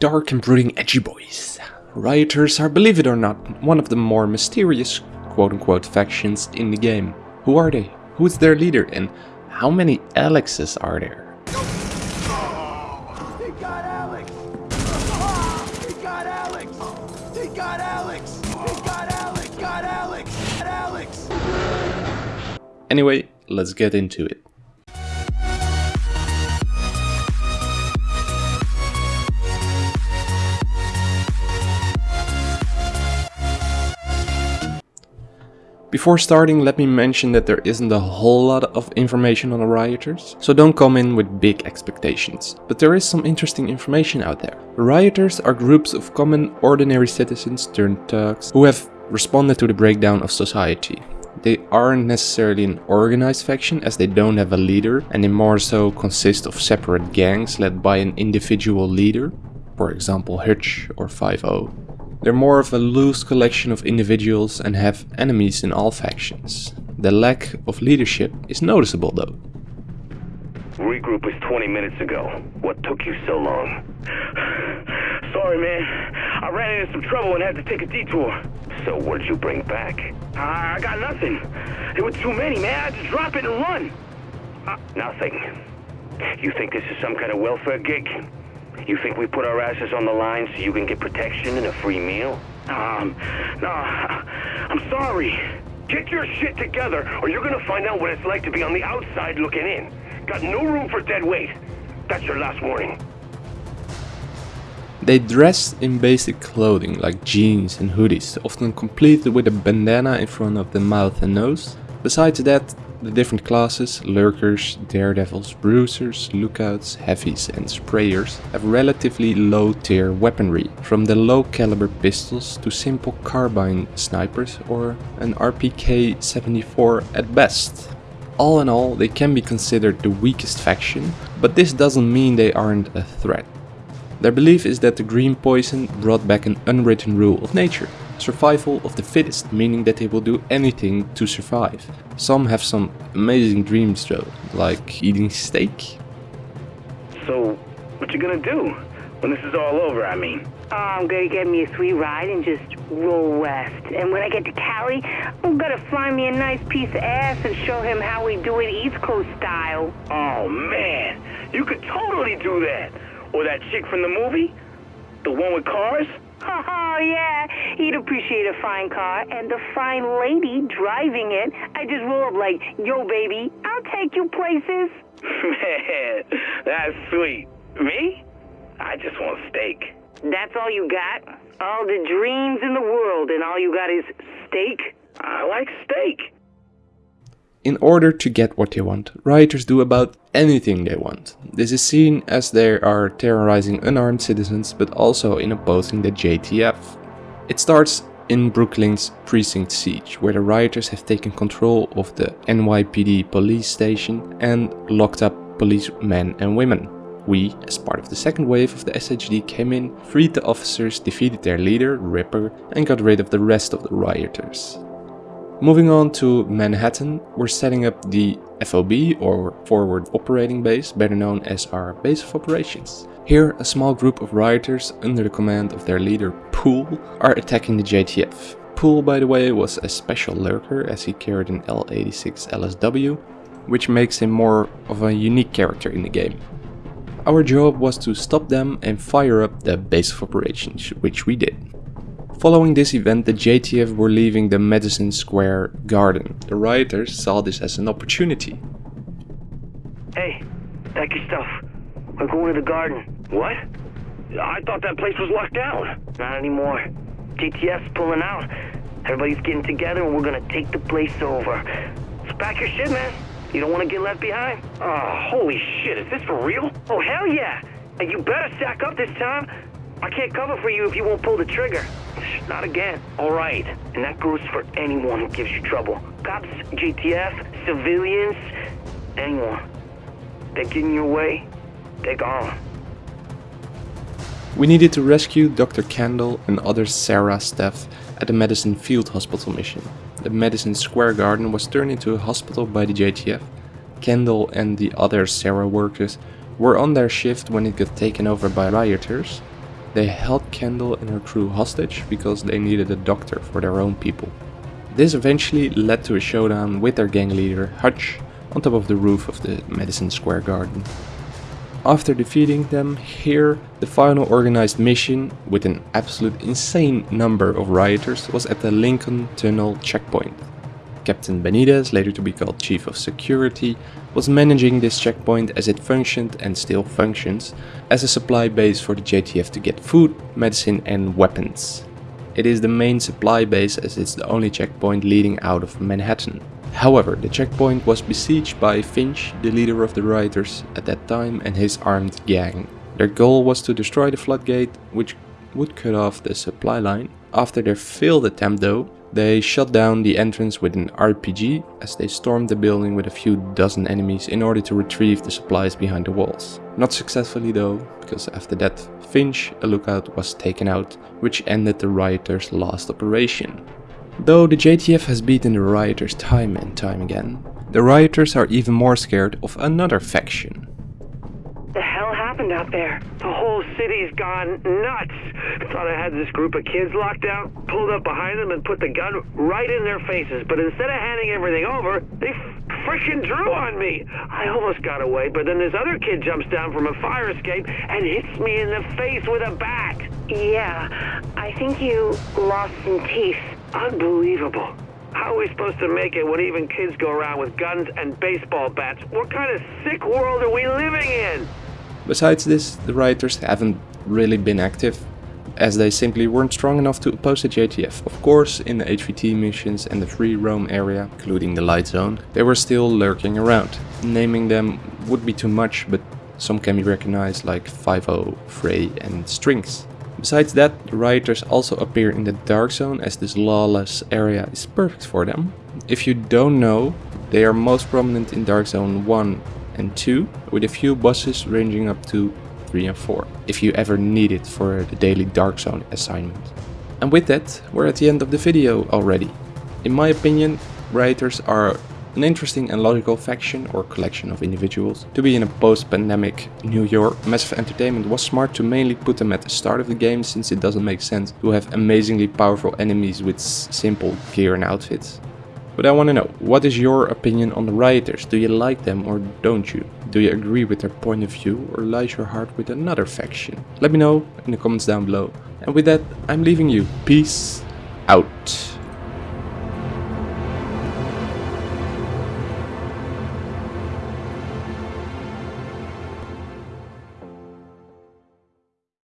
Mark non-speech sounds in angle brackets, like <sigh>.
Dark and brooding edgy boys. Rioters are, believe it or not, one of the more mysterious quote-unquote factions in the game. Who are they? Who is their leader and how many Alexes are there? Alex! Alex! He got Alex! He got Alex! Got Alex! Got Alex! Anyway, let's get into it. Before starting, let me mention that there isn't a whole lot of information on the rioters, so don't come in with big expectations. But there is some interesting information out there. Rioters are groups of common, ordinary citizens turned thugs who have responded to the breakdown of society. They aren't necessarily an organized faction as they don't have a leader and they more so consist of separate gangs led by an individual leader, for example Hutch or 5-0. They're more of a loose collection of individuals and have enemies in all factions. The lack of leadership is noticeable though. Regroup was 20 minutes ago. What took you so long? Sorry, man. I ran into some trouble and had to take a detour. So what did you bring back? I got nothing. There were too many, man. I had to drop it and run. Uh, nothing. You think this is some kind of welfare gig? You think we put our asses on the line so you can get protection and a free meal? Um, no, I'm sorry. Get your shit together, or you're gonna find out what it's like to be on the outside looking in. Got no room for dead weight. That's your last warning. They dress in basic clothing like jeans and hoodies, often completed with a bandana in front of the mouth and nose. Besides that, the different classes, lurkers, daredevils, bruisers, lookouts, heavies and sprayers have relatively low tier weaponry, from the low caliber pistols to simple carbine snipers or an RPK-74 at best. All in all, they can be considered the weakest faction, but this doesn't mean they aren't a threat. Their belief is that the green poison brought back an unwritten rule of nature, survival of the fittest, meaning that they will do anything to survive. Some have some amazing dreams though, like eating steak. So, what you gonna do? When this is all over, I mean. Oh, I'm gonna get me a sweet ride and just roll west. And when I get to Cali, I'm gonna find me a nice piece of ass and show him how we do it East Coast style. Oh, man. You could totally do that. Or that chick from the movie? The one with cars? <laughs> Oh, yeah. He'd appreciate a fine car and a fine lady driving it. I just roll up like, yo, baby, I'll take you places. Man, <laughs> that's sweet. Me? I just want steak. That's all you got? All the dreams in the world, and all you got is steak? I like steak. In order to get what they want, rioters do about anything they want. This is seen as they are terrorizing unarmed citizens but also in opposing the JTF. It starts in Brooklyn's Precinct Siege, where the rioters have taken control of the NYPD police station and locked up policemen and women. We, as part of the second wave of the SHD came in, freed the officers, defeated their leader, Ripper, and got rid of the rest of the rioters. Moving on to Manhattan, we're setting up the FOB or Forward Operating Base, better known as our base of operations. Here, a small group of rioters under the command of their leader Pool are attacking the JTF. Pool, by the way, was a special lurker as he carried an L86 LSW, which makes him more of a unique character in the game. Our job was to stop them and fire up the base of operations, which we did. Following this event, the JTF were leaving the Madison Square Garden. The rioters saw this as an opportunity. Hey, pack your stuff. We're going to the garden. What? I thought that place was locked down. Not anymore. JTF's pulling out. Everybody's getting together and we're gonna take the place over. So pack your shit, man. You don't want to get left behind. Oh, holy shit, is this for real? Oh, hell yeah. And you better stack up this time. I can't cover for you if you won't pull the trigger. Not again. All right. And that goes for anyone who gives you trouble. Cops, JTF, civilians, anyone. They get in your way, they're gone. We needed to rescue Dr. Kandel and other CERA staff at the Madison Field Hospital mission. The Madison Square Garden was turned into a hospital by the JTF. Kandel and the other CERA workers were on their shift when it got taken over by rioters. They held Kandel and her crew hostage because they needed a doctor for their own people. This eventually led to a showdown with their gang leader, Hutch, on top of the roof of the Madison Square Garden. After defeating them here, the final organized mission, with an absolute insane number of rioters, was at the Lincoln Tunnel checkpoint. Captain Benitez, later to be called Chief of Security, was managing this checkpoint as it functioned and still functions as a supply base for the JTF to get food, medicine and weapons. It is the main supply base as it's the only checkpoint leading out of Manhattan. However, the checkpoint was besieged by Finch, the leader of the rioters at that time and his armed gang. Their goal was to destroy the floodgate, which would cut off the supply line. After their failed attempt though, they shut down the entrance with an RPG as they stormed the building with a few dozen enemies in order to retrieve the supplies behind the walls. Not successfully though, because after that Finch, a lookout, was taken out, which ended the rioters' last operation. Though the JTF has beaten the rioters time and time again, the rioters are even more scared of another faction. The hell happened out there? The whole city's gone nuts. Thought I had this group of kids locked down, pulled up behind them and put the gun right in their faces. But instead of handing everything over, they freaking drew on me. I almost got away, but then this other kid jumps down from a fire escape and hits me in the face with a bat. Yeah, I think you lost some teeth. Unbelievable. How are we supposed to make it when even kids go around with guns and baseball bats? What kind of sick world are we living in? Besides this, the rioters haven't really been active, as they simply weren't strong enough to oppose the JTF. Of course, in the HVT missions and the free roam area, including the light zone, they were still lurking around. Naming them would be too much, but some can be recognized like 5 Frey and Strings. Besides that, the rioters also appear in the Dark Zone as this lawless area is perfect for them. If you don't know, they are most prominent in Dark Zone 1 and 2, with a few bosses ranging up to 3 and 4, if you ever need it for the daily Dark Zone assignment. And with that, we're at the end of the video already. In my opinion, rioters are an interesting and logical faction or collection of individuals. To be in a post-pandemic New York, Massive Entertainment was smart to mainly put them at the start of the game since it doesn't make sense to have amazingly powerful enemies with simple gear and outfits. But I want to know, what is your opinion on the rioters? Do you like them or don't you? Do you agree with their point of view or lies your heart with another faction? Let me know in the comments down below. And with that, I'm leaving you. Peace out.